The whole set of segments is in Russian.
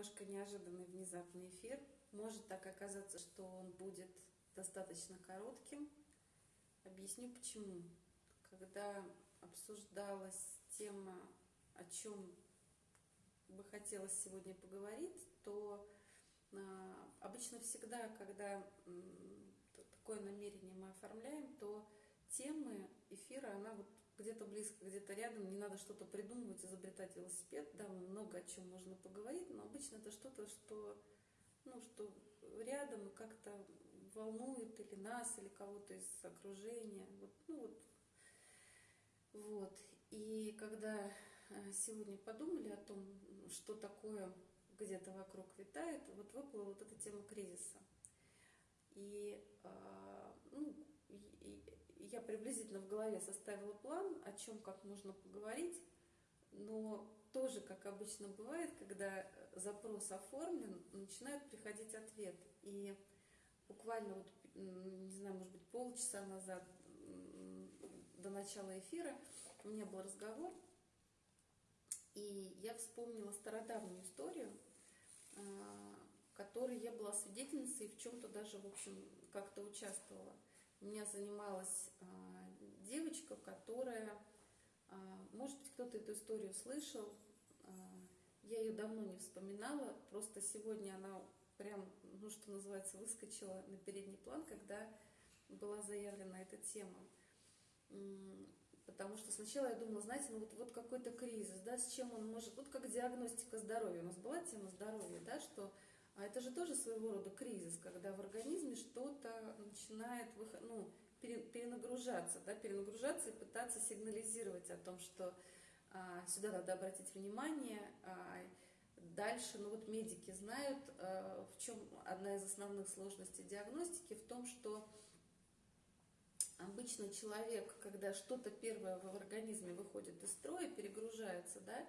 немножко неожиданный внезапный эфир. Может так оказаться, что он будет достаточно коротким. Объясню почему. Когда обсуждалась тема, о чем бы хотелось сегодня поговорить, то а, обычно всегда, когда такое намерение мы оформляем, то темы эфира, она вот где-то близко, где-то рядом, не надо что-то придумывать, изобретать велосипед, да, много о чем можно поговорить, но обычно это что-то, что, ну, что рядом и как-то волнует или нас, или кого-то из окружения, вот, ну вот, вот. И когда э, сегодня подумали о том, что такое где-то вокруг витает, вот выплыла вот эта тема кризиса. И, а, ну, я приблизительно в голове составила план, о чем как можно поговорить, но тоже, как обычно бывает, когда запрос оформлен, начинают приходить ответы. И буквально вот, не знаю, может быть, полчаса назад до начала эфира у меня был разговор, и я вспомнила стародавнюю историю, а, которой я была свидетельницей и в чем-то даже, в общем, как-то участвовала. У меня занималась а, девочка, которая, а, может быть, кто-то эту историю слышал, а, я ее давно не вспоминала, просто сегодня она прям, ну что называется, выскочила на передний план, когда была заявлена эта тема. Потому что сначала я думала, знаете, ну вот, вот какой-то кризис, да, с чем он может, вот как диагностика здоровья, у нас была тема здоровья, да, что а это же тоже своего рода кризис, когда в организме что-то начинает, выход, ну, перенагружаться, да, перенагружаться и пытаться сигнализировать о том, что а, сюда надо обратить внимание. А, дальше, ну вот медики знают, а, в чем одна из основных сложностей диагностики, в том, что обычно человек, когда что-то первое в организме выходит из строя, перегружается, да,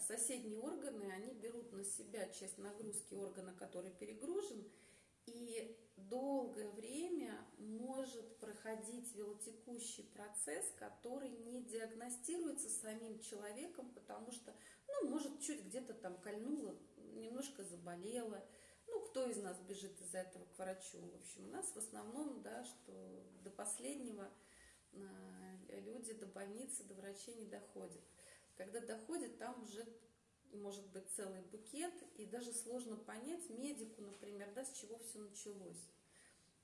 соседние органы, они берут на себя часть нагрузки органа, который перегружен, и долгое время может проходить велотекущий процесс, который не диагностируется самим человеком, потому что, ну, может, чуть где-то там кольнуло, немножко заболело. Ну, кто из нас бежит из-за этого к врачу? В общем, у нас в основном, да, что до последнего а, люди до больницы, до врачей не доходят. Когда доходят, там уже может быть целый букет, и даже сложно понять медику, например, да, с чего все началось.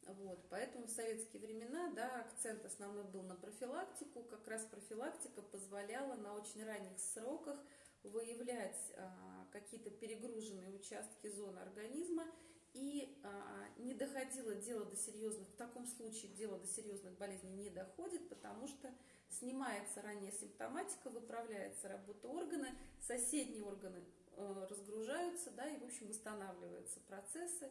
Вот, поэтому в советские времена да, акцент основной был на профилактику. Как раз профилактика позволяла на очень ранних сроках выявлять а, какие-то перегруженные участки зоны организма и а, не доходило дело до серьезных, в таком случае дело до серьезных болезней не доходит, потому что снимается ранняя симптоматика, выправляется работа органа, соседние органы э, разгружаются, да, и, в общем, восстанавливаются процессы.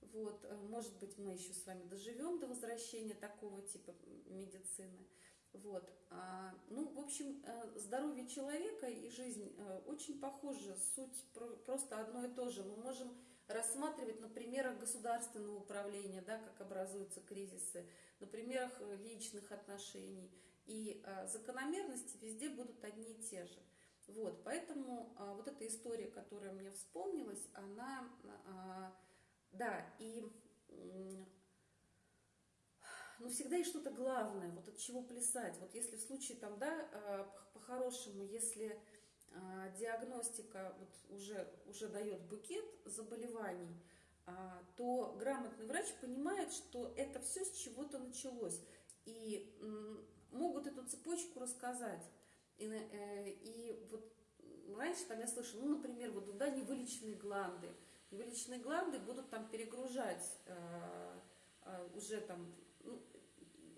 Вот, э, может быть, мы еще с вами доживем до возвращения такого типа медицины. Вот. А, ну, в общем, э, здоровье человека и жизнь очень похожи, суть просто одно и то же. Мы можем рассматривать на примерах государственного управления, да, как образуются кризисы, на примерах личных отношений – и а, закономерности везде будут одни и те же. Вот, поэтому а, вот эта история, которая мне вспомнилась, она, а, да, и ну, всегда есть что-то главное, вот от чего плясать. Вот если в случае там, да, по-хорошему, если диагностика вот уже, уже дает букет заболеваний, то грамотный врач понимает, что это все с чего-то началось. И могут эту цепочку рассказать. И, э, и вот раньше там я слышала, ну, например, вот да, невылеченные гланды. Невылеченные гланды будут там перегружать э, э, уже там ну,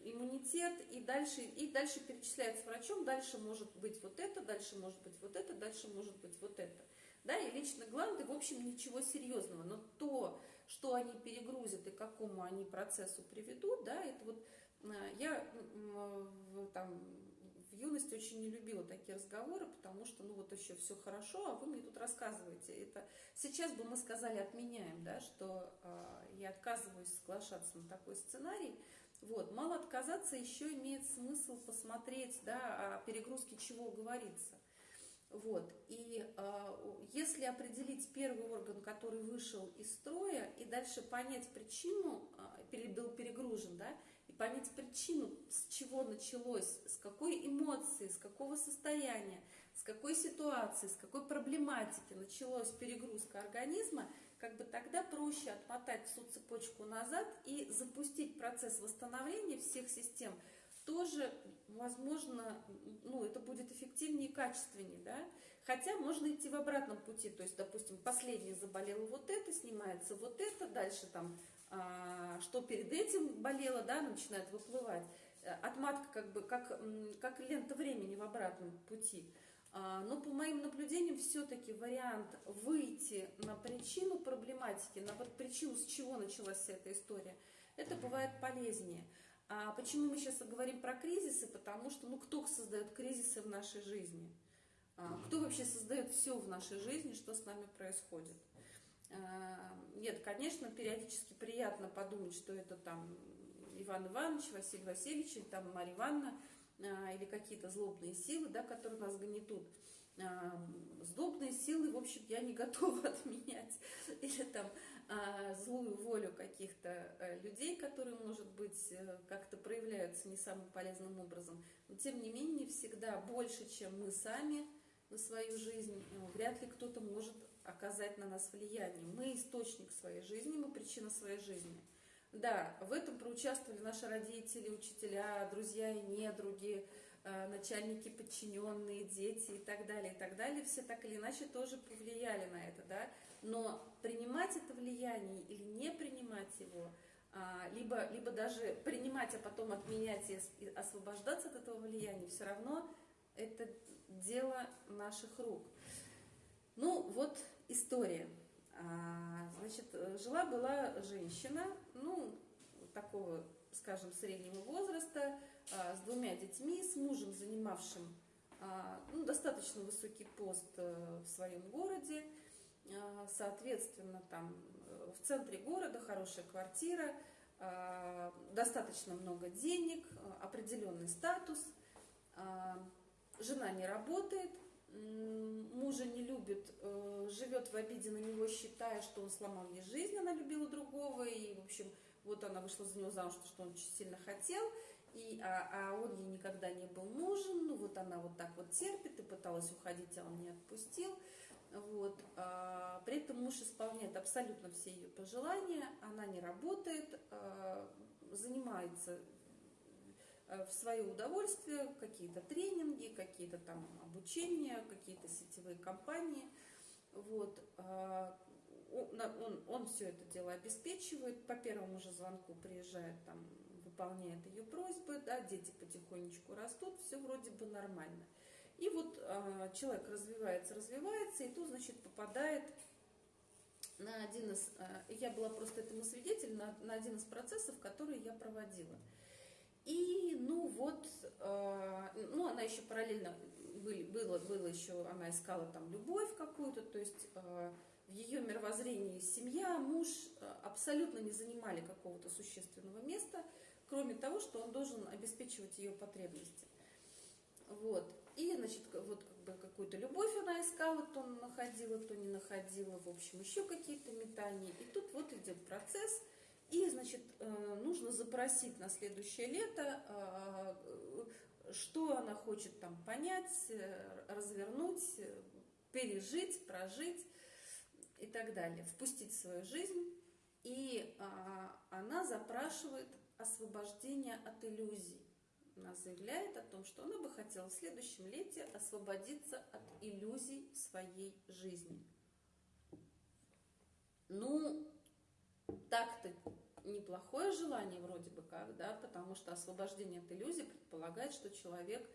иммунитет, и дальше, и дальше перечисляется врачом, дальше может быть вот это, дальше может быть вот это, дальше может быть вот это. Да, и лично гланды, в общем, ничего серьезного, но то, что они перегрузят и к какому они процессу приведут, да, это вот я в, там, в юности очень не любила такие разговоры, потому что, ну вот еще все хорошо, а вы мне тут рассказываете. Это сейчас бы мы сказали, отменяем, да, что э, я отказываюсь соглашаться на такой сценарий. Вот, мало отказаться, еще имеет смысл посмотреть, да, о перегрузке чего говорится. Вот, и э, если определить первый орган, который вышел из строя, и дальше понять причину, а, был перегружен, да, понять причину, с чего началось, с какой эмоции, с какого состояния, с какой ситуации, с какой проблематики началась перегрузка организма, как бы тогда проще отмотать всю цепочку назад и запустить процесс восстановления всех систем, тоже, возможно, ну, это будет эффективнее и качественнее, да, хотя можно идти в обратном пути, то есть, допустим, последний заболел вот это, снимается вот это, дальше там, что перед этим болело, да, начинает выплывать, э, отматка как бы, как, как лента времени в обратном пути – а, но по моим наблюдениям все-таки вариант выйти на причину проблематики, на вот причину, с чего началась вся эта история, это бывает полезнее. А почему мы сейчас говорим про кризисы? Потому что, ну, кто создает кризисы в нашей жизни? А, кто вообще создает все в нашей жизни, что с нами происходит? А, нет, конечно, периодически приятно подумать, что это там Иван Иванович, Василий Васильевич, или там Марья Ивановна, а, или какие-то злобные силы, да, которые нас гнетут. А, злобные силы, в общем, я не готова отменять. Или там злую волю каких-то э, людей, которые, может быть, э, как-то проявляются не самым полезным образом. Но, тем не менее, всегда больше, чем мы сами на свою жизнь, э, вряд ли кто-то может оказать на нас влияние. Мы источник своей жизни, мы причина своей жизни. Да, в этом проучаствовали наши родители, учителя, друзья и недруги, э, начальники, подчиненные, дети и так далее, и так далее. Все так или иначе тоже повлияли на это, да. Но принимать это влияние или не принимать его, а, либо, либо даже принимать, а потом отменять и освобождаться от этого влияния, все равно это дело наших рук. Ну, вот история. А, значит, жила-была женщина, ну, такого, скажем, среднего возраста, а, с двумя детьми, с мужем, занимавшим а, ну, достаточно высокий пост э, в своем городе, соответственно, там э, в центре города хорошая квартира, достаточно много денег, определенный статус, жена не работает, мужа не любит, э, живет в обиде на него, считая, что он сломал ей жизнь, она любила другого, и, в общем, вот она вышла за него замуж, что он очень сильно хотел, и, а, а он ей никогда не был нужен, ну вот она вот так вот терпит и пыталась уходить, а он не отпустил. Вот. А, при этом муж исполняет абсолютно все ее пожелания, она не работает, а, занимается в свое удовольствие какие-то тренинги, какие-то там обучения, какие-то сетевые компании. Вот. А, он, он, он все это дело обеспечивает, по первому же звонку приезжает, там, выполняет ее просьбы, да, дети потихонечку растут, все вроде бы нормально. И вот э, человек развивается, развивается, и тут, значит, попадает на один из, э, я была просто этому свидетелем, на, на один из процессов, которые я проводила. И, ну вот, э, ну она еще параллельно, были, было, было еще, она искала там любовь какую-то, то есть э, в ее мировоззрении семья, муж э, абсолютно не занимали какого-то существенного места, кроме того, что он должен обеспечивать ее потребности. Вот. И, значит, вот как бы какую-то любовь она искала, то находила, то не находила, в общем, еще какие-то метания. И тут вот идет процесс – и, значит, э, нужно запросить на следующее лето, э, что она хочет там понять, э, развернуть, пережить, прожить и так далее, впустить в свою жизнь. И она запрашивает освобождение от иллюзий. Она заявляет о том, что она бы хотела в следующем лете освободиться от иллюзий своей жизни. Ну, так-то неплохое желание вроде бы как, да, потому что освобождение от иллюзий предполагает, что человек,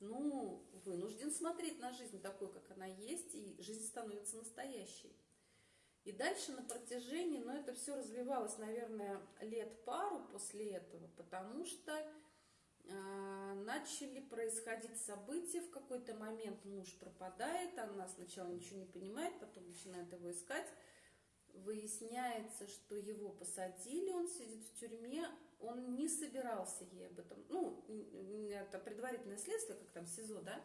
ну, вынужден смотреть на жизнь такой, как она есть, и жизнь становится настоящей. И дальше на протяжении, ну, это все развивалось, наверное, лет пару после этого, потому что э, начали происходить события, в какой-то момент муж пропадает, она сначала ничего не понимает, потом начинает его искать, выясняется, что его посадили, он сидит в тюрьме, он не собирался ей об этом, ну, это предварительное следствие, как там СИЗО, да,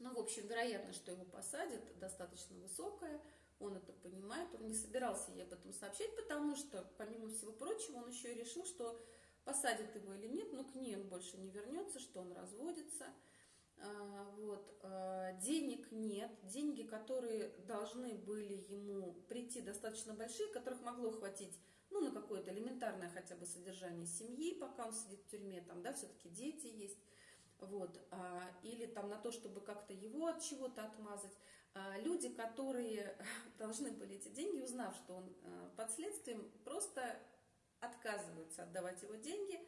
Ну, в общем, вероятность, что его посадят, достаточно высокая. Он это понимает, он не собирался ей об этом сообщать, потому что, помимо всего прочего, он еще и решил, что посадят его или нет, но к ней он больше не вернется, что он разводится. А, вот. А, денег нет, деньги, которые должны были ему прийти, достаточно большие, которых могло хватить ну, на какое-то элементарное хотя бы содержание семьи, пока он сидит в тюрьме, там, да, все-таки дети есть, вот, а, или там на то, чтобы как-то его от чего-то отмазать. Люди, которые должны были эти деньги, узнав, что он под следствием, просто отказываются отдавать его деньги,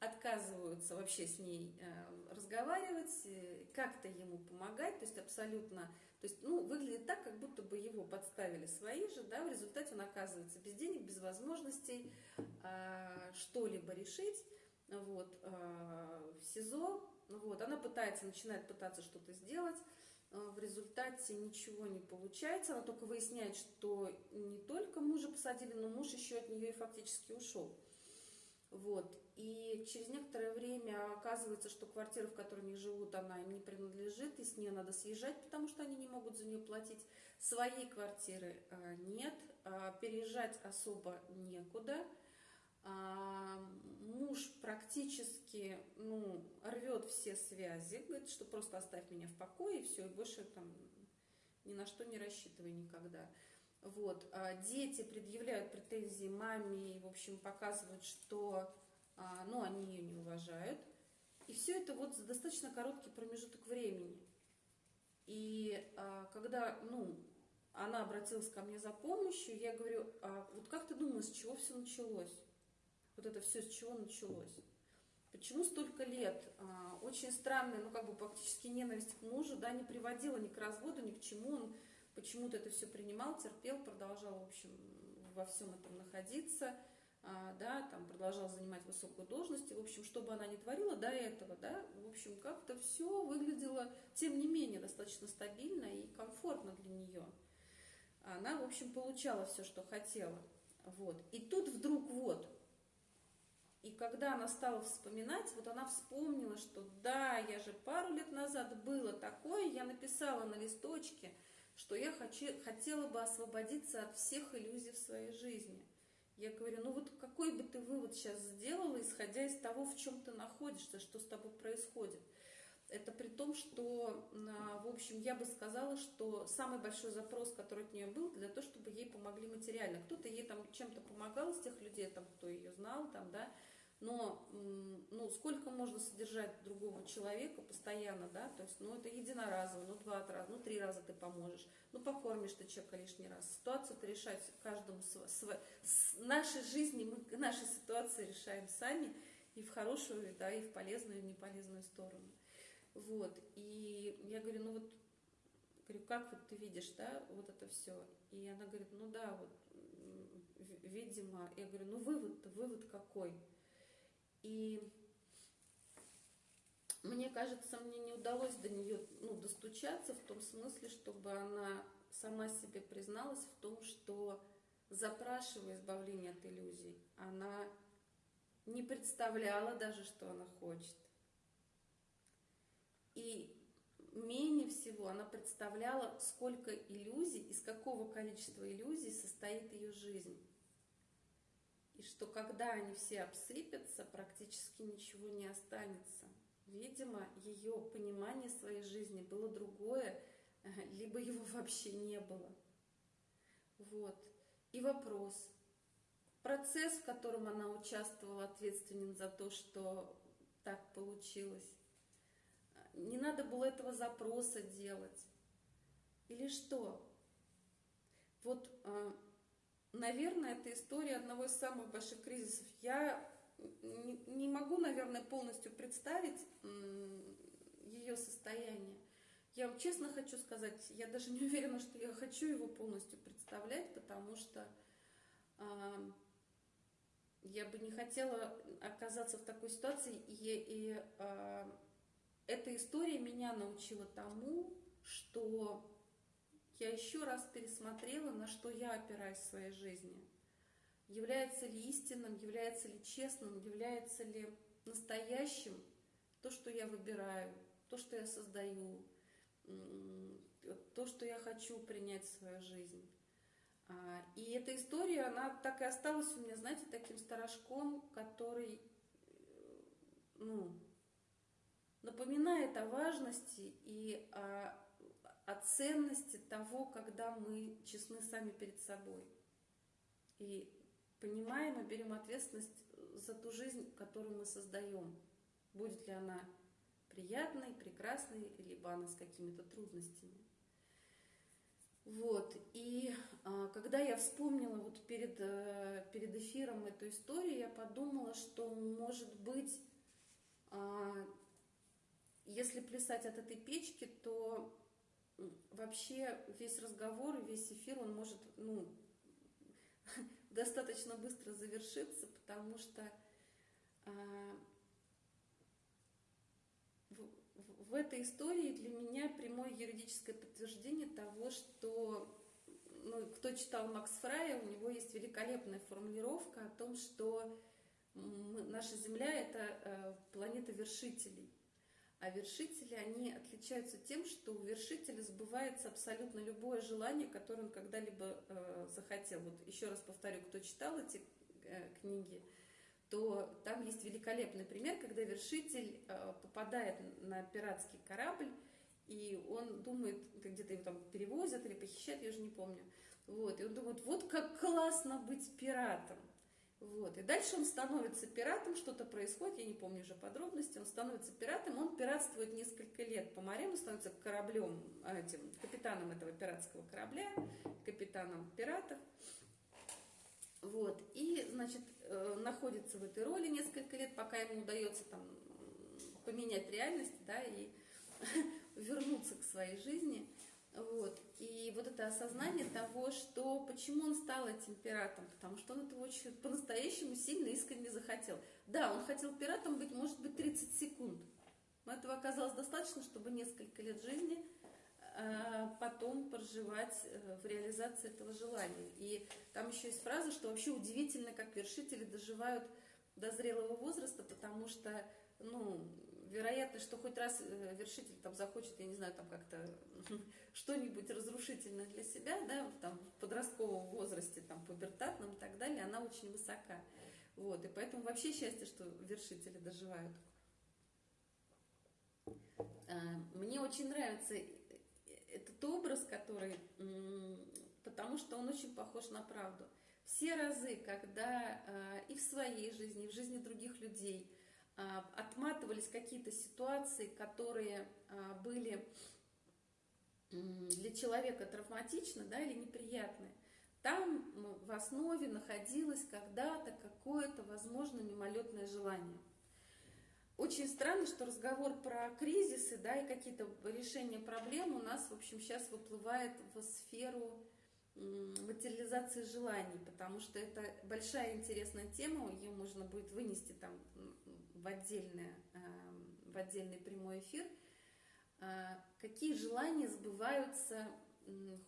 отказываются вообще с ней э, разговаривать, э, как-то ему помогать, то есть абсолютно, то есть, ну, выглядит так, как будто бы его подставили свои же, да, в результате он оказывается без денег, без возможностей э, что-либо решить, вот, э, в СИЗО, вот, она пытается, начинает пытаться что-то сделать, э, в результате ничего не получается, она только выясняет, что не только мужа посадили, но муж еще от нее и фактически ушел. Вот. И через некоторое время оказывается, что квартира, в которой они живут, она им не принадлежит, и с нее надо съезжать, потому что они не могут за нее платить. Своей квартиры а, нет, а, переезжать особо некуда. А, муж практически ну, рвет все связи, говорит, что просто оставь меня в покое, и все, и больше там ни на что не рассчитывай никогда. Вот. А дети предъявляют претензии маме и, в общем, показывают, что а, ну, они ее не уважают. И все это вот за достаточно короткий промежуток времени. И а, когда, ну, она обратилась ко мне за помощью, я говорю, а вот как ты думаешь, с чего все началось? Вот это все с чего началось? Почему столько лет? А, очень странная, ну как бы практически ненависть к мужу, да, не приводила ни к разводу, ни к чему. Он почему-то это все принимал, терпел, продолжал, в общем, во всем этом находиться, да, там продолжал занимать высокую должность, и, в общем, что бы она ни творила до этого, да, в общем, как-то все выглядело, тем не менее, достаточно стабильно и комфортно для нее. Она, в общем, получала все, что хотела, вот. И тут вдруг вот, и когда она стала вспоминать, вот она вспомнила, что да, я же пару лет назад было такое, я написала на листочке – что я хочу, хотела бы освободиться от всех иллюзий в своей жизни. Я говорю, ну вот какой бы ты вывод сейчас сделала, исходя из того, в чем ты находишься, что с тобой происходит. Это при том, что, в общем, я бы сказала, что самый большой запрос, который от нее был, для того, чтобы ей помогли материально. Кто-то ей там чем-то помогал из тех людей, там, кто ее знал, там, да, но ну, сколько можно содержать другого человека постоянно, да, то есть, ну, это единоразово, ну, два раза, ну, три раза ты поможешь, ну, покормишь ты человека лишний раз. Ситуацию-то решать каждому, св... Св... с нашей жизни, мы наши ситуации решаем сами, и в хорошую, да, и в полезную, и в неполезную сторону. Вот, и я говорю, ну, вот, говорю, как вот ты видишь, да, вот это все? И она говорит, ну, да, вот, видимо, я говорю, ну, вывод-то, вывод какой? И мне кажется, мне не удалось до нее ну, достучаться в том смысле, чтобы она сама себе призналась в том, что запрашивая избавление от иллюзий, она не представляла даже, что она хочет. И менее всего она представляла, сколько иллюзий, из какого количества иллюзий состоит ее жизнь и что когда они все обсыпятся, практически ничего не останется. Видимо, ее понимание своей жизни было другое, либо его вообще не было. Вот. И вопрос. Процесс, в котором она участвовала, ответственен за то, что так получилось. Не надо было этого запроса делать. Или что? Вот а, Наверное, это история одного из самых больших кризисов. Я не могу, наверное, полностью представить ее состояние. Я вам честно хочу сказать, я даже не уверена, что я хочу его полностью представлять, потому что э, я бы не хотела оказаться в такой ситуации. И, и э, эта история меня научила тому, что я еще раз пересмотрела, на что я опираюсь в своей жизни. Является ли истинным, является ли честным, является ли настоящим то, что я выбираю, то, что я создаю, то, что я хочу принять в свою жизнь. А, и эта история, она так и осталась у меня, знаете, таким сторожком, который, э, ну, напоминает о важности и о, о ценности того, когда мы честны сами перед собой. И понимаем и берем ответственность за ту жизнь, которую мы создаем. Будет ли она приятной, прекрасной, либо она с какими-то трудностями. Вот, и а, когда я вспомнила вот перед, а, перед эфиром эту историю, я подумала, что, может быть, а, если плясать от этой печки, то вообще весь разговор, весь эфир, он может, ну, достаточно быстро завершиться, потому что а, в этой истории для меня прямое юридическое подтверждение того, что ну, кто читал Макс Фрая, у него есть великолепная формулировка о том, что наша Земля – это э, планета вершителей. А вершители, они отличаются тем, что у вершителя сбывается абсолютно любое желание, которое он когда-либо э, захотел. Вот еще раз повторю, кто читал эти э, книги – то там есть великолепный пример, когда вершитель э, попадает на пиратский корабль, и он думает, где-то его там перевозят или похищают, я уже не помню. Вот, и он думает, вот как классно быть пиратом. Вот. И дальше он становится пиратом, что-то происходит, я не помню уже подробности, он становится пиратом, он пиратствует несколько лет по морям, он становится кораблем, этим, капитаном этого пиратского корабля, капитаном пиратов. Вот. И, значит, э, находится в этой роли несколько лет, пока ему удается там поменять реальность, да, и вернуться к своей жизни. Вот. И вот это осознание того, что почему он стал этим пиратом, потому что он этого очень по-настоящему сильно искренне захотел. Да, он хотел пиратом быть, может быть, 30 секунд, но этого оказалось достаточно, чтобы несколько лет жизни Э, потом проживать э, в реализации этого желания. И там еще есть фраза, что вообще удивительно, как вершители доживают до зрелого возраста, потому что, ну, вероятно, что хоть раз э, вершитель там захочет, я не знаю, там как-то что-нибудь разрушительное для себя, да, там в подростковом возрасте, там пубертатном и так далее, она очень высока. Вот, и поэтому вообще счастье, что вершители доживают. Мне очень нравится этот образ, который, потому что он очень похож на правду. Все разы, когда а, и в своей жизни, и в жизни других людей а, отматывались какие-то ситуации, которые а, были для человека травматичны да, или неприятны, там в основе находилось когда-то какое-то, возможно, мимолетное желание. Очень странно, что разговор про кризисы, да, и какие-то решения проблем у нас, в общем, сейчас выплывает в сферу материализации желаний, потому что это большая интересная тема, ее можно будет вынести там в, отдельное, эм, в отдельный прямой эфир. А, какие желания сбываются,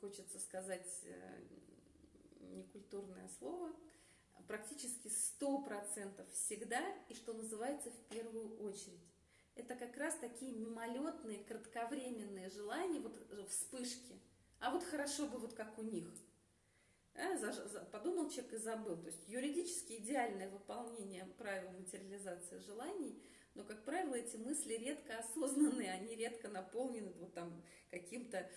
хочется сказать э, некультурное слово, практически 100% всегда и, что называется, в первую очередь. Это как раз такие мимолетные, кратковременные желания, вот вспышки. А вот хорошо бы вот как у них. За, подумал человек и забыл. То есть юридически идеальное выполнение правил материализации желаний, но, как правило, эти мысли редко осознанные, они редко наполнены вот там каким-то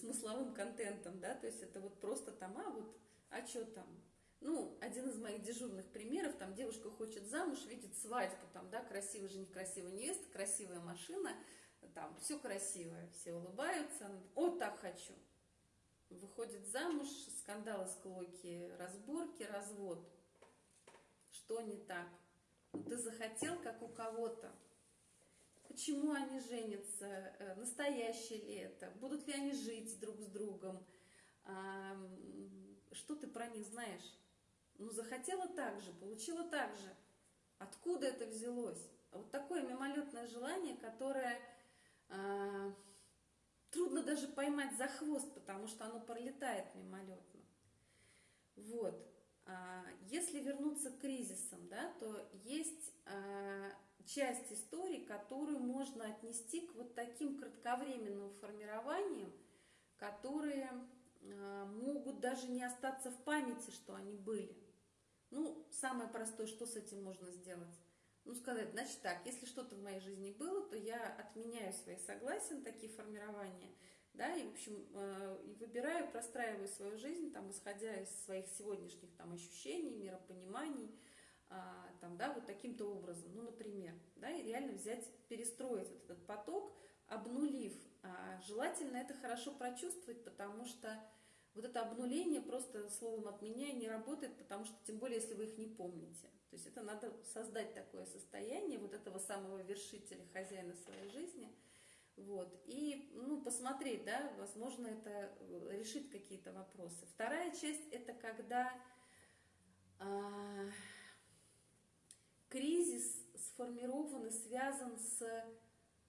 смысловым контентом, да, то есть это вот просто там, а вот, а что там, ну, один из моих дежурных примеров, там девушка хочет замуж, видит свадьбу, там, да, красивый жених, красивая невеста, красивая машина, там, все красивое, все улыбаются, о, так хочу. Выходит замуж, скандалы, склоки, разборки, развод. Что не так? Ты захотел, как у кого-то. Почему они женятся? Э, настоящие ли это? Будут ли они жить друг с другом? Что ты про них знаешь? Ну, захотела так же, получила так же. Откуда это взялось? Вот такое мимолетное желание, которое э, трудно даже поймать за хвост, потому что оно пролетает мимолетно. Вот. А если вернуться к кризисам, да, то есть э, часть истории, которую можно отнести к вот таким кратковременным формированиям, которые э, могут даже не остаться в памяти, что они были. Ну, самое простое, что с этим можно сделать? Ну, сказать, значит так, если что-то в моей жизни было, то я отменяю свои согласия на такие формирования, да, и, в общем, э, выбираю, простраиваю свою жизнь, там, исходя из своих сегодняшних там ощущений, миропониманий, а, там, да, вот таким-то образом, ну, например, да, и реально взять, перестроить вот этот поток, обнулив. А, желательно это хорошо прочувствовать, потому что вот это обнуление просто словом от меня не работает, потому что, тем более, если вы их не помните. То есть это надо создать такое состояние вот этого самого вершителя, хозяина своей жизни, вот, и, ну, посмотреть, да, возможно, это решит какие-то вопросы. Вторая часть – это когда а, кризис сформирован и связан с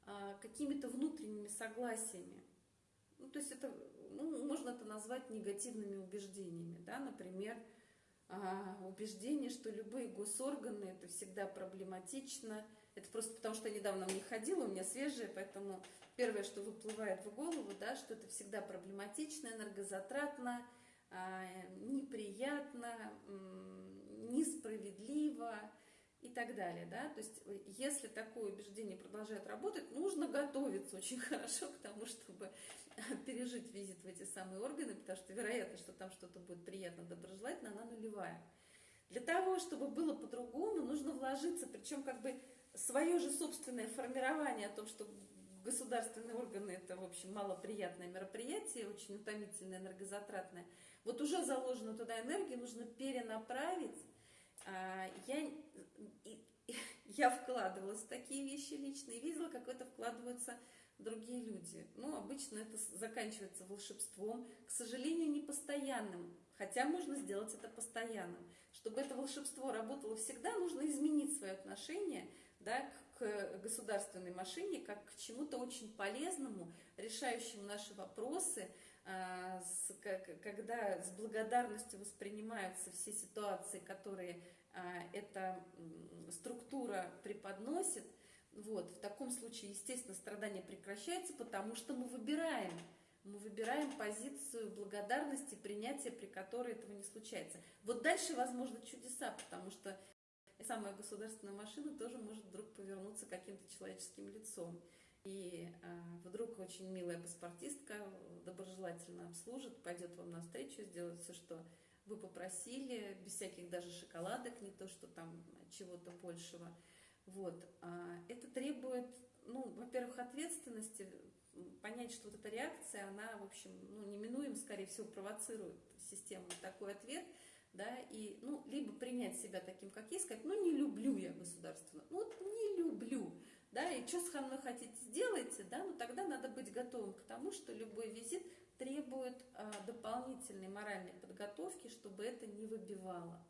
а, какими-то внутренними согласиями. Ну, то есть это, ну, можно это назвать негативными убеждениями, да, например, а, убеждение, что любые госорганы это всегда проблематично. Это просто потому, что я недавно в них ходила, у меня свежие, поэтому первое, что выплывает в голову, да, что это всегда проблематично, энергозатратно, а, неприятно, несправедливо, и так далее. Да? То есть э, если такое убеждение продолжает работать, нужно готовиться очень хорошо к тому, чтобы пережить визит в эти самые органы, потому что вероятность, что там что-то будет приятно, доброжелательно, она нулевая. Для того, чтобы было по-другому, нужно вложиться, причем как бы свое же собственное формирование о том, что государственные органы это, в общем, малоприятное мероприятие, очень утомительное, энергозатратное. Вот уже заложенную туда энергию нужно перенаправить я, я вкладывалась в такие вещи лично и видела, как это вкладываются другие люди. Ну, обычно это заканчивается волшебством, к сожалению, не постоянным, хотя можно сделать это постоянным. Чтобы это волшебство работало всегда, нужно изменить свое отношение да, к государственной машине как к чему-то очень полезному, решающему наши вопросы, а, когда с благодарностью воспринимаются все ситуации, которые а, эта структура преподносит, вот, в таком случае, естественно, страдание прекращается, потому что мы выбираем, мы выбираем позицию благодарности, принятия, при которой этого не случается. Вот дальше, возможно, чудеса, потому что самая государственная машина тоже может вдруг повернуться каким-то человеческим лицом. И э, вдруг очень милая паспортистка доброжелательно обслужит, пойдет вам навстречу, сделает все, что вы попросили, без всяких даже шоколадок, не то, что там чего-то большего. Вот. А это требует, ну, во-первых, ответственности, понять, что вот эта реакция, она, в общем, ну, неминуемо, скорее всего, провоцирует систему такой ответ, да, и, ну, либо принять себя таким, как есть, сказать, ну, не люблю я государственную, ну, вот не люблю, да, и что со мной хотите, сделайте, да, ну тогда надо быть готовым к тому, что любой визит требует а, дополнительной моральной подготовки, чтобы это не выбивало,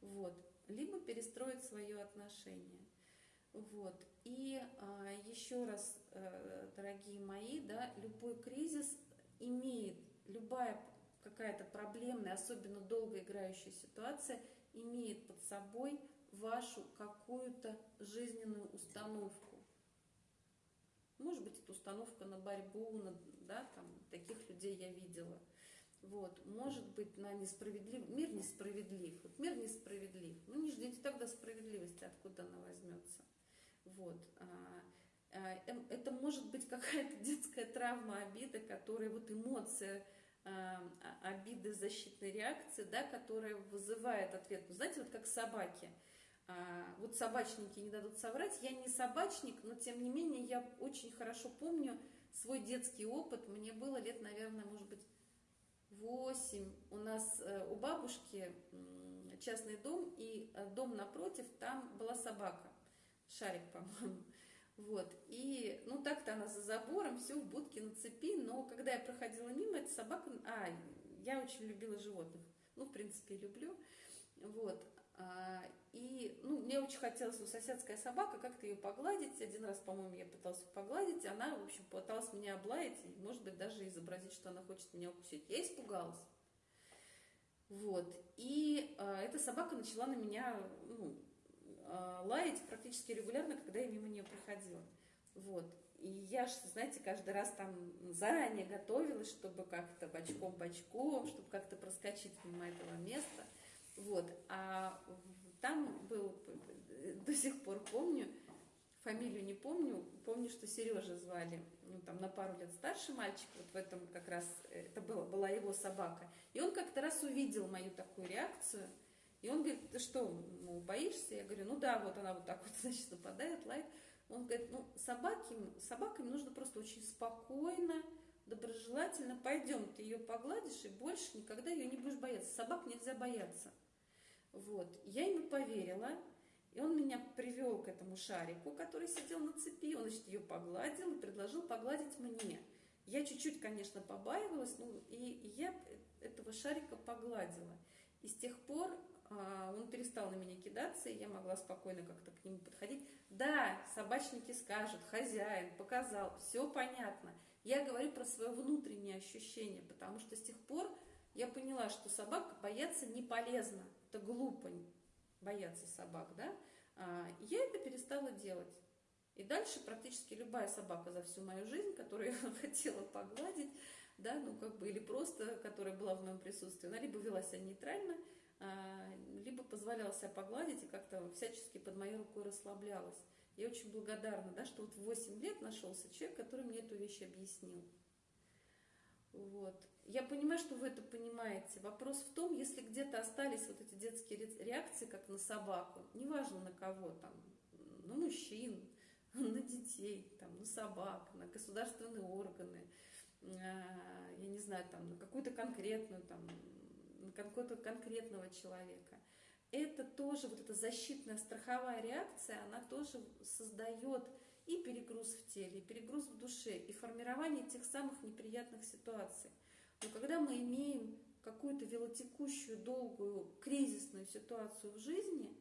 вот, либо перестроить свое отношение, вот, и а, еще раз, а, дорогие мои, да, любой кризис имеет, любая какая-то проблемная, особенно долго играющая ситуация, имеет под собой вашу какую-то жизненную установку. Может быть, это установка на борьбу, на, да, там, таких людей я видела. Вот, может быть, на несправедлив... Мир несправедлив. Вот мир несправедлив. Ну, не ждите тогда справедливости, откуда она возьмется. Вот. А, а, эм, это может быть какая-то детская травма, обида, которая вот эмоция а, обиды, защитной реакции, да, которая вызывает ответ. Ну, знаете, вот как собаки – вот собачники не дадут соврать. Я не собачник, но тем не менее я очень хорошо помню свой детский опыт. Мне было лет, наверное, может быть, 8. У нас э, у бабушки частный дом, и э, дом напротив, там была собака. Шарик, по-моему. Вот. И, ну, так-то она за забором, все в будке на цепи, но когда я проходила мимо, эта собака... А, я очень любила животных. Ну, в принципе, люблю. Вот. А, и ну, мне очень хотелось, у соседская собака, как-то ее погладить. Один раз, по-моему, я пыталась погладить, она, в общем, пыталась меня облаять и, может быть, даже изобразить, что она хочет меня укусить. Я испугалась. Вот. И э, эта собака начала на меня ну, э, лаять практически регулярно, когда я мимо нее проходила. Вот. И я, знаете, каждый раз там заранее готовилась, чтобы как-то бочком-бочком, чтобы как-то проскочить мимо этого места. Вот. А там был, до сих пор помню, фамилию не помню, помню, что Сережа звали, ну, там на пару лет старше мальчик, вот в этом как раз, это была, была его собака. И он как-то раз увидел мою такую реакцию, и он говорит, ты что, ну, боишься? Я говорю, ну да, вот она вот так вот, значит, нападает, лает. Он говорит, ну, собаки, собаками нужно просто очень спокойно, доброжелательно, пойдем, ты ее погладишь, и больше никогда ее не будешь бояться. Собак нельзя бояться. Вот. Я ему поверила, и он меня привел к этому шарику, который сидел на цепи, он, значит, ее погладил и предложил погладить мне. Я чуть-чуть, конечно, побаивалась, ну, и я этого шарика погладила. И с тех пор а, он перестал на меня кидаться, и я могла спокойно как-то к нему подходить. Да, собачники скажут, хозяин показал, все понятно. Я говорю про свое внутреннее ощущение, потому что с тех пор я поняла, что собак бояться не полезно. Это глупо бояться собак, да? А, я это перестала делать. И дальше практически любая собака за всю мою жизнь, которую я хотела погладить, да, ну как бы, или просто, которая была в моем присутствии, она либо вела себя нейтрально, а, либо позволяла себя погладить и как-то всячески под моей рукой расслаблялась. Я очень благодарна, да, что вот в 8 лет нашелся человек, который мне эту вещь объяснил. Вот. Я понимаю, что вы это понимаете. Вопрос в том, если где-то остались вот эти детские реакции, как на собаку, неважно на кого там, на мужчин, на детей, там, на собак, на государственные органы, я не знаю, там, на какую-то конкретную там, какого-то конкретного человека. Это тоже, вот эта защитная страховая реакция, она тоже создает и перегруз в теле, и перегруз в душе, и формирование тех самых неприятных ситуаций. Но когда мы имеем какую-то велотекущую, долгую, кризисную ситуацию в жизни,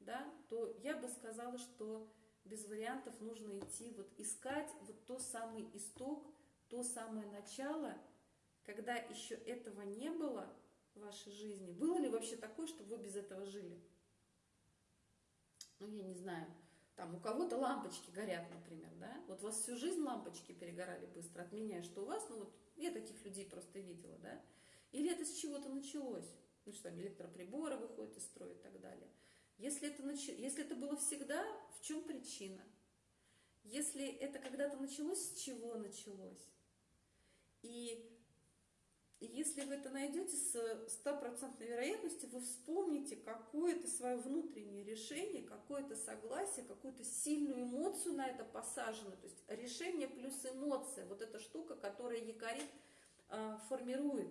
да, то я бы сказала, что без вариантов нужно идти, вот искать вот то самый исток, то самое начало, когда еще этого не было, в вашей жизни? Было ли вообще такое, что вы без этого жили? Ну, я не знаю, там у кого-то лампочки горят, например, да? Вот у вас всю жизнь лампочки перегорали быстро, от меня, что у вас, ну вот я таких людей просто видела, да? Или это с чего-то началось? Ну что, там электроприборы выходят из строя и так далее. Если это, нач... Если это было всегда, в чем причина? Если это когда-то началось, с чего началось? И если вы это найдете с стопроцентной вероятностью, вы вспомните какое-то свое внутреннее решение, какое-то согласие, какую-то сильную эмоцию на это посажено. То есть решение плюс эмоция, вот эта штука, которая якорит, э, формирует.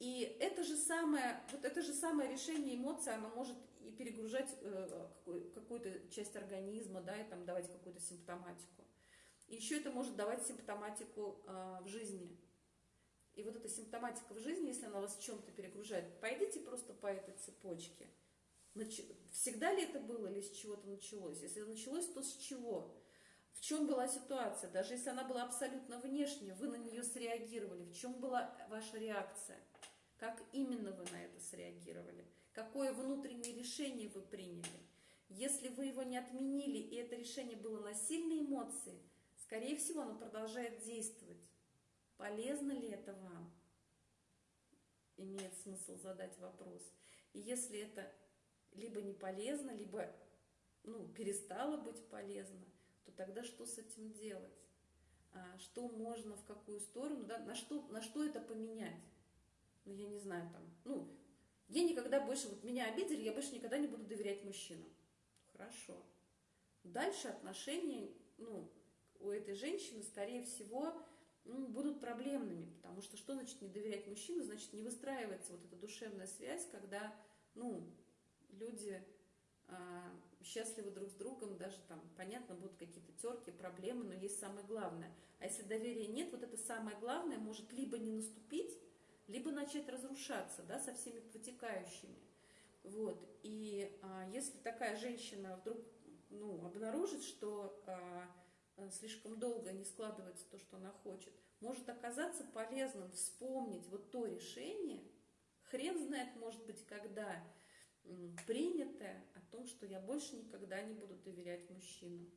И это же самое, вот это же самое решение эмоции, оно может и перегружать э, какую-то часть организма, да, и там давать какую-то симптоматику. И еще это может давать симптоматику э, в жизни. И вот эта симптоматика в жизни, если она вас чем-то перегружает, пойдите просто по этой цепочке. Всегда ли это было или с чего-то началось? Если началось, то с чего? В чем была ситуация? Даже если она была абсолютно внешняя, вы на нее среагировали. В чем была ваша реакция? Как именно вы на это среагировали? Какое внутреннее решение вы приняли? Если вы его не отменили, и это решение было на сильные эмоции, скорее всего, оно продолжает действовать. Полезно ли это вам? Имеет смысл задать вопрос. И если это либо не полезно, либо ну, перестало быть полезно, то тогда что с этим делать? А, что можно, в какую сторону, да, на, что, на что это поменять? Ну, я не знаю, там, ну, я никогда больше, вот меня обидели, я больше никогда не буду доверять мужчинам. Хорошо. Дальше отношения, ну, у этой женщины, скорее всего, ну, будут проблемными, потому что что значит не доверять мужчину, значит не выстраивается вот эта душевная связь, когда, ну, люди а, счастливы друг с другом, даже там, понятно, будут какие-то терки, проблемы, но есть самое главное. А если доверия нет, вот это самое главное может либо не наступить, либо начать разрушаться, да, со всеми вытекающими. Вот. И а, если такая женщина вдруг ну, обнаружит, что Э, слишком долго не складывается то, что она хочет, может оказаться полезным вспомнить вот то решение, хрен знает, может быть, когда, принятое о том, что я больше никогда не буду доверять мужчину.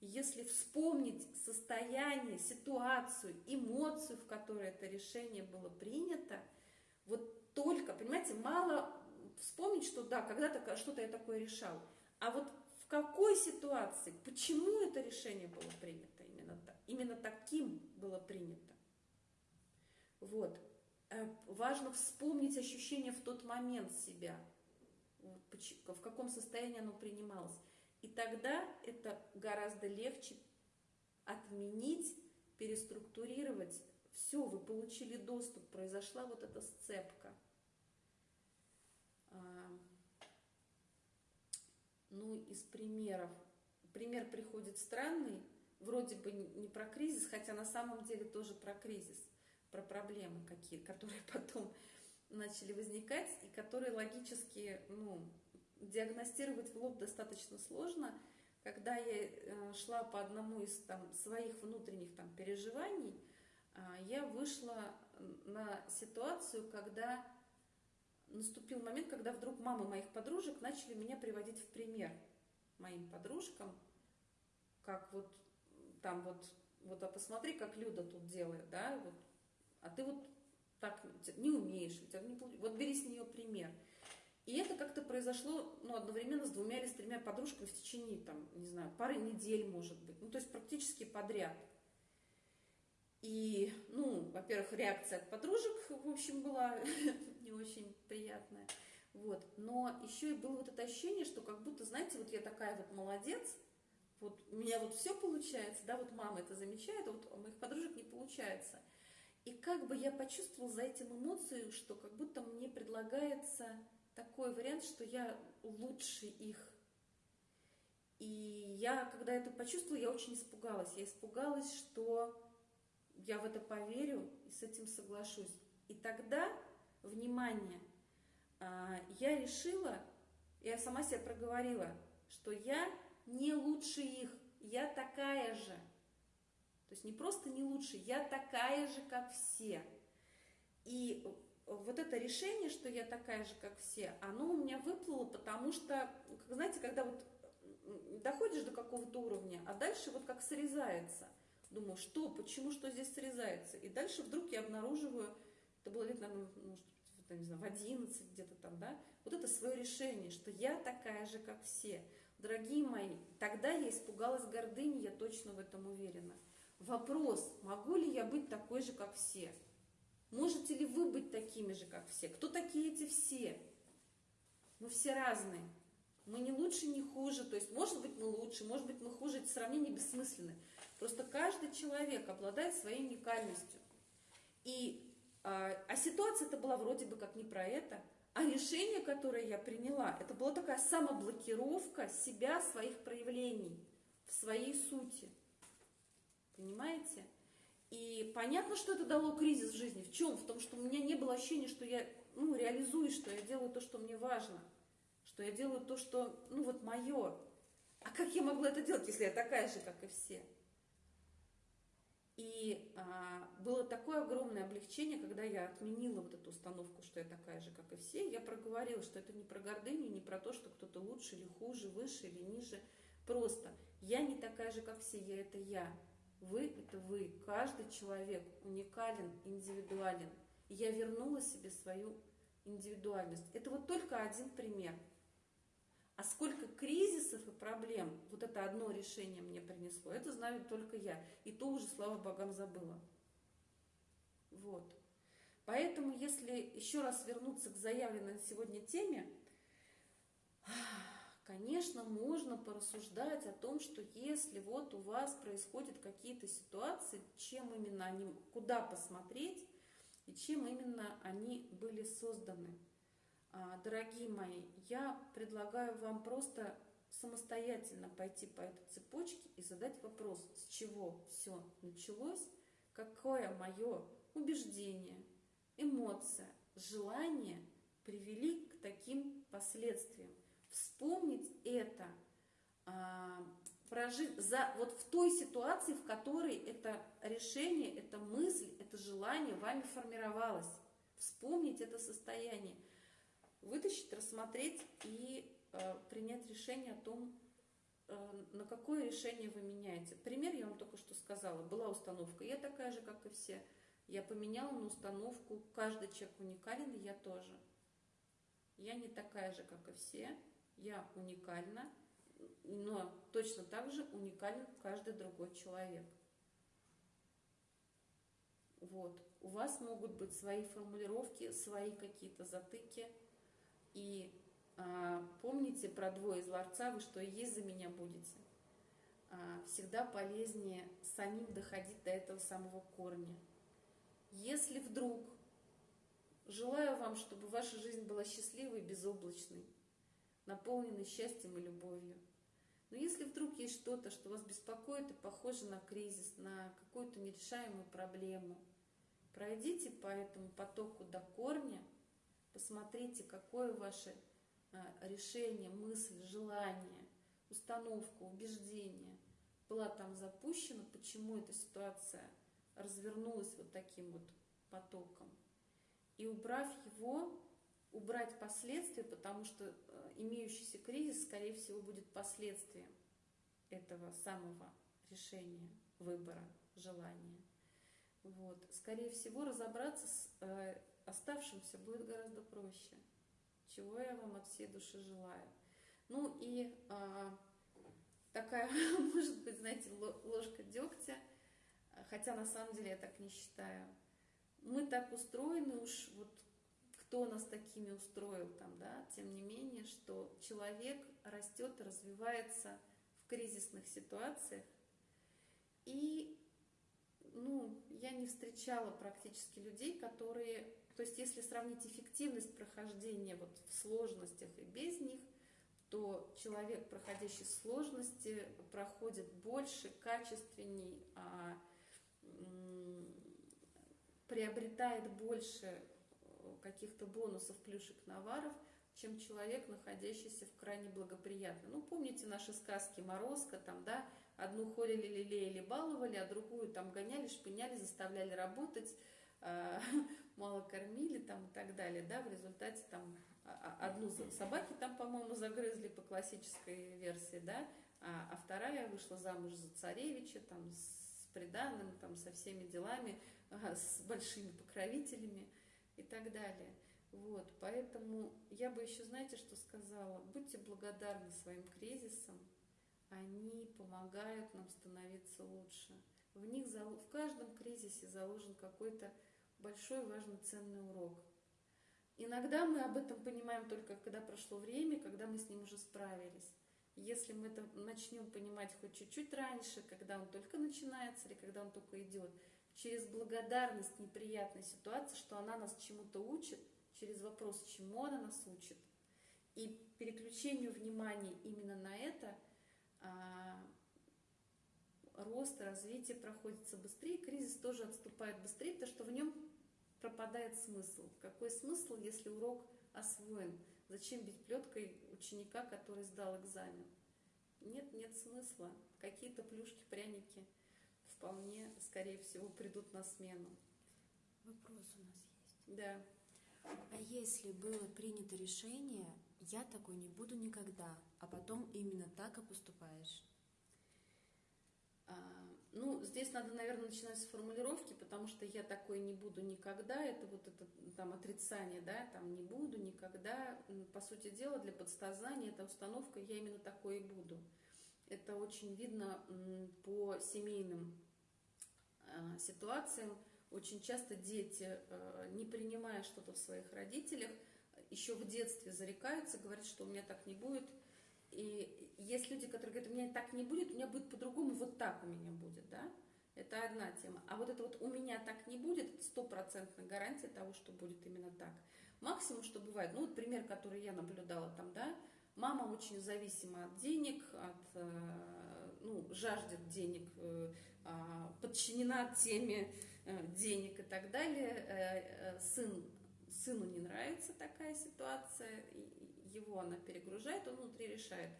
И если вспомнить состояние, ситуацию, эмоцию, в которой это решение было принято, вот только, понимаете, мало вспомнить, что да, когда-то что-то я такое решал, а вот какой ситуации, почему это решение было принято именно так, именно таким было принято. Вот. Э, важно вспомнить ощущение в тот момент себя, в каком состоянии оно принималось. И тогда это гораздо легче отменить, переструктурировать. Все, вы получили доступ, произошла вот эта сцепка. Ну, из примеров. Пример приходит странный, вроде бы не про кризис, хотя на самом деле тоже про кризис, про проблемы какие, которые потом начали возникать и которые логически, ну, диагностировать в лоб достаточно сложно. Когда я э, шла по одному из там, своих внутренних там, переживаний, а, я вышла на ситуацию, когда наступил момент, когда вдруг мамы моих подружек начали меня приводить в пример моим подружкам, как вот там вот, вот а посмотри, как Люда тут делает, да, вот, а ты вот так не умеешь, у тебя не вот бери с нее пример. И это как-то произошло ну, одновременно с двумя или с тремя подружками в течение, там, не знаю, пары недель, может быть. Ну, то есть практически подряд. И, ну, во-первых, реакция от подружек, в общем, была не очень приятная. Вот. Но еще и было вот это ощущение, что как будто, знаете, вот я такая вот молодец, вот у меня вот все получается, да, вот мама это замечает, а вот у моих подружек не получается. И как бы я почувствовала за этим эмоцию, что как будто мне предлагается такой вариант, что я лучше их. И я, когда это почувствовала, я очень испугалась. Я испугалась, что я в это поверю и с этим соглашусь. И тогда, внимание, а, я решила, я сама себе проговорила, что я не лучше их, я такая же. То есть не просто не лучше, я такая же, как все. И вот это решение, что я такая же, как все, оно у меня выплыло, потому что, знаете, когда вот доходишь до какого-то уровня, а дальше вот как срезается. Думаю, что, почему, что здесь срезается? И дальше вдруг я обнаруживаю, это было лет, наверное, может, не знаю, в 11 где-то там, да, вот это свое решение, что я такая же, как все. Дорогие мои, тогда я испугалась гордыни, я точно в этом уверена. Вопрос, могу ли я быть такой же, как все? Можете ли вы быть такими же, как все? Кто такие эти все? Мы все разные. Мы не лучше, не хуже. То есть, может быть, мы лучше, может быть, мы хуже. Это сравнение бессмысленное. Просто каждый человек обладает своей уникальностью. И, а, а ситуация это была вроде бы как не про это, а решение, которое я приняла, это была такая самоблокировка себя, своих проявлений в своей сути. Понимаете? И понятно, что это дало кризис в жизни. В чем? В том, что у меня не было ощущения, что я ну, реализую, что я делаю то, что мне важно. Что я делаю то, что, ну вот, мое. А как я могла это делать, если я такая же, как и все? И а, было такое огромное облегчение, когда я отменила вот эту установку, что я такая же, как и все. Я проговорила, что это не про гордыню, не про то, что кто-то лучше или хуже, выше или ниже. Просто я не такая же, как все, я это я. Вы – это вы. Каждый человек уникален, индивидуален. И я вернула себе свою индивидуальность. Это вот только один пример. А сколько кризисов и проблем вот это одно решение мне принесло, это знаю только я. И то уже, слава богам, забыла. Вот. Поэтому, если еще раз вернуться к заявленной на сегодня теме, Конечно, можно порассуждать о том, что если вот у вас происходят какие-то ситуации, чем именно они, куда посмотреть и чем именно они были созданы. А, дорогие мои, я предлагаю вам просто самостоятельно пойти по этой цепочке и задать вопрос, с чего все началось, какое мое убеждение, эмоция, желание привели к таким последствиям вспомнить это, а, прожить за, вот в той ситуации, в которой это решение, эта мысль, это желание вами формировалось. Вспомнить это состояние. Вытащить, рассмотреть и э, принять решение о том, э, на какое решение вы меняете. Пример я вам только что сказала. Была установка, я такая же, как и все. Я поменяла на установку, каждый человек уникален, и я тоже. Я не такая же, как и все, я уникальна, но точно так же уникален каждый другой человек. Вот. У вас могут быть свои формулировки, свои какие-то затыки. И а, помните про двое из ларца, вы что и есть за меня будете. А, всегда полезнее самим доходить до этого самого корня. Если вдруг, желаю вам, чтобы ваша жизнь была счастливой, безоблачной, наполненной счастьем и любовью. Но если вдруг есть что-то, что вас беспокоит и похоже на кризис, на какую-то нерешаемую проблему, пройдите по этому потоку до корня, посмотрите, какое ваше а, решение, мысль, желание, установка, убеждение была там запущена, почему эта ситуация развернулась вот таким вот потоком. И убрав его, убрать последствия, потому что э, имеющийся кризис, скорее всего, будет последствием этого самого решения, выбора, желания. Вот. Скорее всего, разобраться с э, оставшимся будет гораздо проще, чего я вам от всей души желаю. Ну и э, такая, может быть, знаете, ложка дегтя, хотя на самом деле я так не считаю. Мы так устроены уж вот кто нас такими устроил там, да, тем не менее, что человек растет развивается в кризисных ситуациях. И, ну, я не встречала практически людей, которые, то есть если сравнить эффективность прохождения вот в сложностях и без них, то человек, проходящий сложности, проходит больше, качественней, а, приобретает больше каких-то бонусов, плюшек, наваров, чем человек, находящийся в крайне благоприятной. Ну, помните наши сказки «Морозко», там, да, одну холили, лелеяли, баловали, а другую там гоняли, шпыняли, заставляли работать, э, мало кормили там и так далее, да, в результате там а, а, одну собаки там, по-моему, загрызли по классической версии, да, а, а вторая вышла замуж за царевича, там, с приданным, там, со всеми делами, с большими покровителями и так далее. Вот, поэтому я бы еще, знаете, что сказала? Будьте благодарны своим кризисам, они помогают нам становиться лучше. В них, в каждом кризисе заложен какой-то большой, важный, ценный урок. Иногда мы об этом понимаем только когда прошло время, когда мы с ним уже справились. Если мы это начнем понимать хоть чуть-чуть раньше, когда он только начинается или когда он только идет, через благодарность неприятной ситуации, что она нас чему-то учит, через вопрос, чему она нас учит, и переключению внимания именно на это, а, рост, развитие проходится быстрее, кризис тоже отступает быстрее, потому что в нем пропадает смысл. Какой смысл, если урок освоен? Зачем бить плеткой ученика, который сдал экзамен? Нет, нет смысла. Какие-то плюшки, пряники – вполне, скорее всего, придут на смену. Вопрос у нас есть. Да. А если было принято решение, я такой не буду никогда, а потом именно так и поступаешь? А, ну, здесь надо, наверное, начинать с формулировки, потому что я такой не буду никогда, это вот это там отрицание, да, там не буду никогда. По сути дела, для подсознания эта установка «я именно такой и буду». Это очень видно по семейным Э, ситуациям очень часто дети, э, не принимая что-то в своих родителях, еще в детстве зарекаются, говорят, что у меня так не будет. И есть люди, которые говорят, у меня так не будет, у меня будет по-другому, вот так у меня будет, да? Это одна тема. А вот это вот у меня так не будет, стопроцентная гарантия того, что будет именно так. Максимум, что бывает, ну вот пример, который я наблюдала там, да, мама очень зависима от денег, от, э, ну, жаждет денег, а, подчинена теме э, денег и так далее. Э, э, сын, сыну не нравится такая ситуация, его она перегружает, он внутри решает.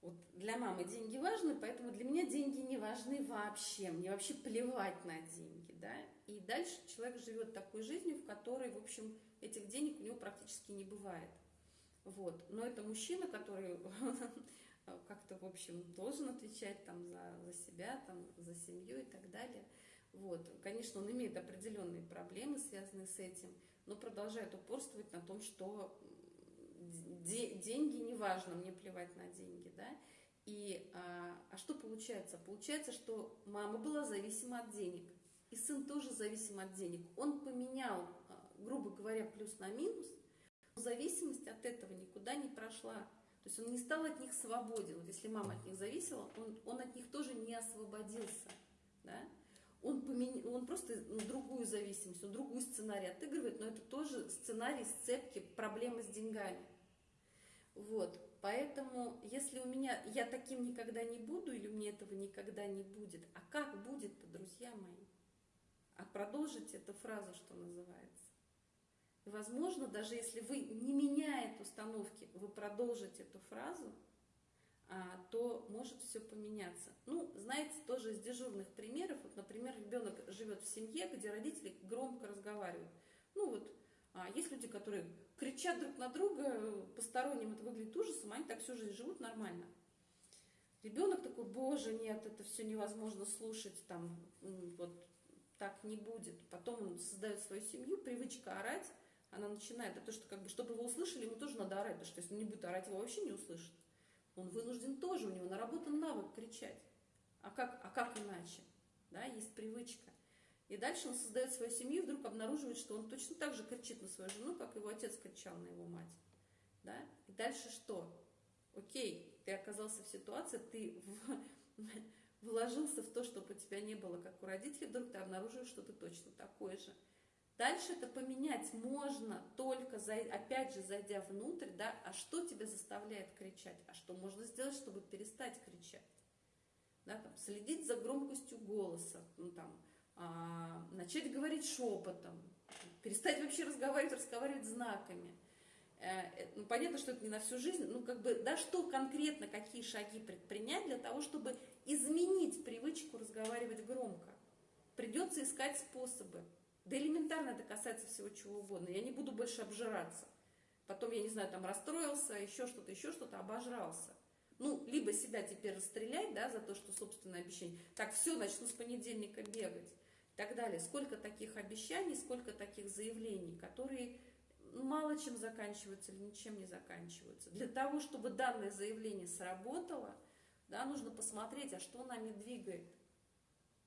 Вот для мамы деньги важны, поэтому для меня деньги не важны вообще. Мне вообще плевать на деньги, да. и дальше человек живет такой жизнью, в которой, в общем, этих денег у него практически не бывает. Вот. Но это мужчина, который как-то, в общем, должен отвечать там за, за себя, там, за семью и так далее. Вот. Конечно, он имеет определенные проблемы, связанные с этим, но продолжает упорствовать на том, что де деньги не важно, мне плевать на деньги, да. И, а, а что получается? Получается, что мама была зависима от денег, и сын тоже зависим от денег. Он поменял, а, грубо говоря, плюс на минус, но зависимость от этого никуда не прошла. То есть он не стал от них свободен. Вот если мама от них зависела, он, он от них тоже не освободился. Да? Он, помен... он просто другую зависимость, он другой сценарий отыгрывает, но это тоже сценарий сцепки проблемы с деньгами. Вот, поэтому если у меня, я таким никогда не буду, или у меня этого никогда не будет, а как будет-то, друзья мои? А продолжить эту фразу, что называется. И, возможно, даже если вы, не меняя установки, вы продолжите эту фразу, а, то может все поменяться. Ну, знаете, тоже из дежурных примеров, вот, например, ребенок живет в семье, где родители громко разговаривают. Ну вот, а, есть люди, которые кричат друг на друга, посторонним это выглядит ужасом, они так всю жизнь живут нормально. Ребенок такой, боже, нет, это все невозможно слушать, там, вот так не будет. Потом он создает свою семью, привычка орать, она начинает, то, что как бы, чтобы его услышали, ему тоже надо орать, потому что если он не будет орать, его вообще не услышат. Он вынужден тоже, у него наработан навык кричать. А как, а как иначе? Да, есть привычка. И дальше он создает свою семью, и вдруг обнаруживает, что он точно так же кричит на свою жену, как его отец кричал на его мать. Да? И дальше что? Окей, ты оказался в ситуации, ты в, вложился в то, чтобы у тебя не было, как у родителей, вдруг ты обнаруживаешь, что ты точно такой же. Дальше это поменять можно только, опять же, зайдя внутрь, да, а что тебя заставляет кричать, а что можно сделать, чтобы перестать кричать. Да, там, следить за громкостью голоса, ну, там, а, начать говорить шепотом, перестать вообще разговаривать, разговаривать знаками. Э, э, ну, понятно, что это не на всю жизнь, ну, как бы, да, что конкретно, какие шаги предпринять для того, чтобы изменить привычку разговаривать громко. Придется искать способы. Да элементарно это касается всего чего угодно. Я не буду больше обжираться. Потом, я не знаю, там расстроился, еще что-то, еще что-то, обожрался. Ну, либо себя теперь расстрелять, да, за то, что собственное обещание. Так, все, начну с понедельника бегать. Так далее. Сколько таких обещаний, сколько таких заявлений, которые мало чем заканчиваются или ничем не заканчиваются. Для того, чтобы данное заявление сработало, да, нужно посмотреть, а что нами двигает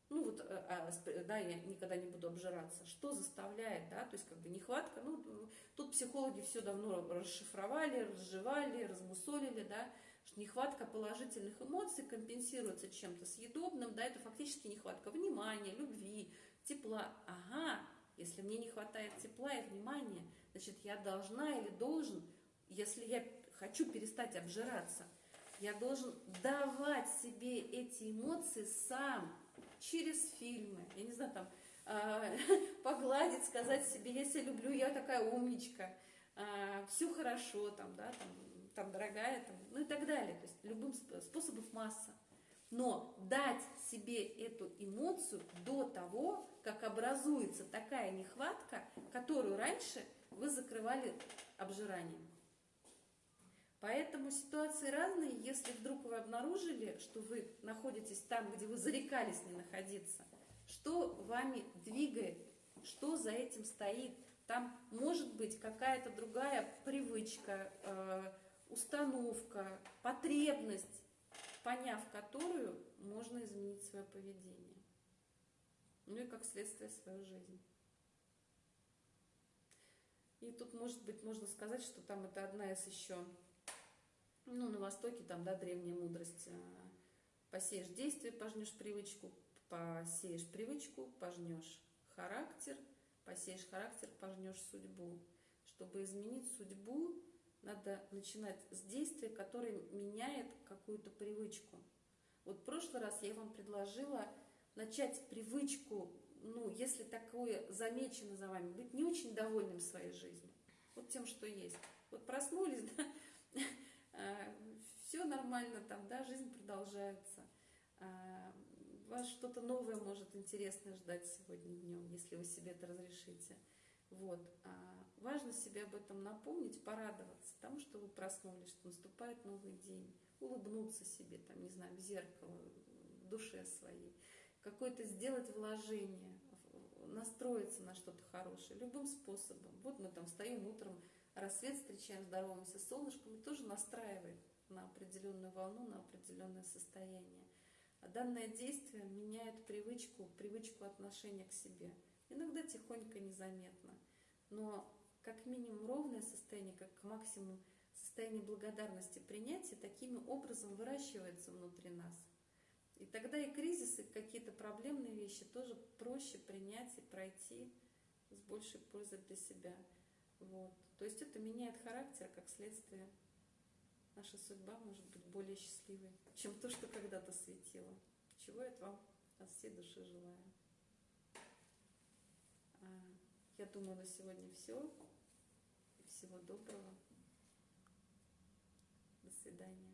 ну вот, э, а, да, я никогда не буду обжираться, что заставляет, да, то есть как бы нехватка, ну, тут психологи все давно расшифровали, разжевали, размусолили, да, что нехватка положительных эмоций компенсируется чем-то съедобным, да, это фактически нехватка внимания, любви, тепла, ага, если мне не хватает тепла и внимания, значит, я должна или должен, если я хочу перестать обжираться, я должен давать себе эти эмоции сам, через фильмы, я не знаю, там, э, погладить, сказать себе, себя люблю, я такая умничка, э, а, все хорошо, там, да, там, там, дорогая, там, ну и так далее. То есть любым способов масса. Но дать себе эту эмоцию до того, как образуется такая нехватка, которую раньше вы закрывали обжиранием. Поэтому ситуации разные. Если вдруг вы обнаружили, что вы находитесь там, где вы зарекались не находиться, что вами двигает, что за этим стоит. Там может быть какая-то другая привычка, э, установка, потребность, поняв которую, можно изменить свое поведение. Ну и как следствие свою жизнь. И тут, может быть, можно сказать, что там это одна из еще ну, на Востоке там, да, древняя мудрость. Э, посеешь действие, пожнешь привычку, посеешь привычку, пожнешь характер, посеешь характер, пожнешь судьбу. Чтобы изменить судьбу, надо начинать с действия, которое меняет какую-то привычку. Вот в прошлый раз я вам предложила начать привычку, ну, если такое замечено за вами, быть не очень довольным своей жизнью, вот тем, что есть. Вот проснулись, да, все нормально там, да, жизнь продолжается. А, вас что-то новое может интересное ждать сегодня днем, если вы себе это разрешите. Вот. Важно себе об этом напомнить, порадоваться тому, что вы проснулись, что наступает новый день, улыбнуться себе, там, не знаю, в зеркало, в душе своей, какое-то сделать вложение, настроиться на что-то хорошее, любым способом. Вот мы там встаем утром, рассвет встречаем, здороваемся с солнышком, и тоже настраивает на определенную волну, на определенное состояние. А данное действие меняет привычку, привычку отношения к себе. Иногда тихонько, незаметно. Но как минимум ровное состояние, как максимум состояние благодарности, принятия таким образом выращивается внутри нас. И тогда и кризисы, какие-то проблемные вещи тоже проще принять и пройти с большей пользой для себя. Вот. То есть это меняет характер, как следствие. Наша судьба может быть более счастливой, чем то, что когда-то светило. Чего я вам от всей души желаю. А, я думаю, на сегодня все. Всего доброго. До свидания.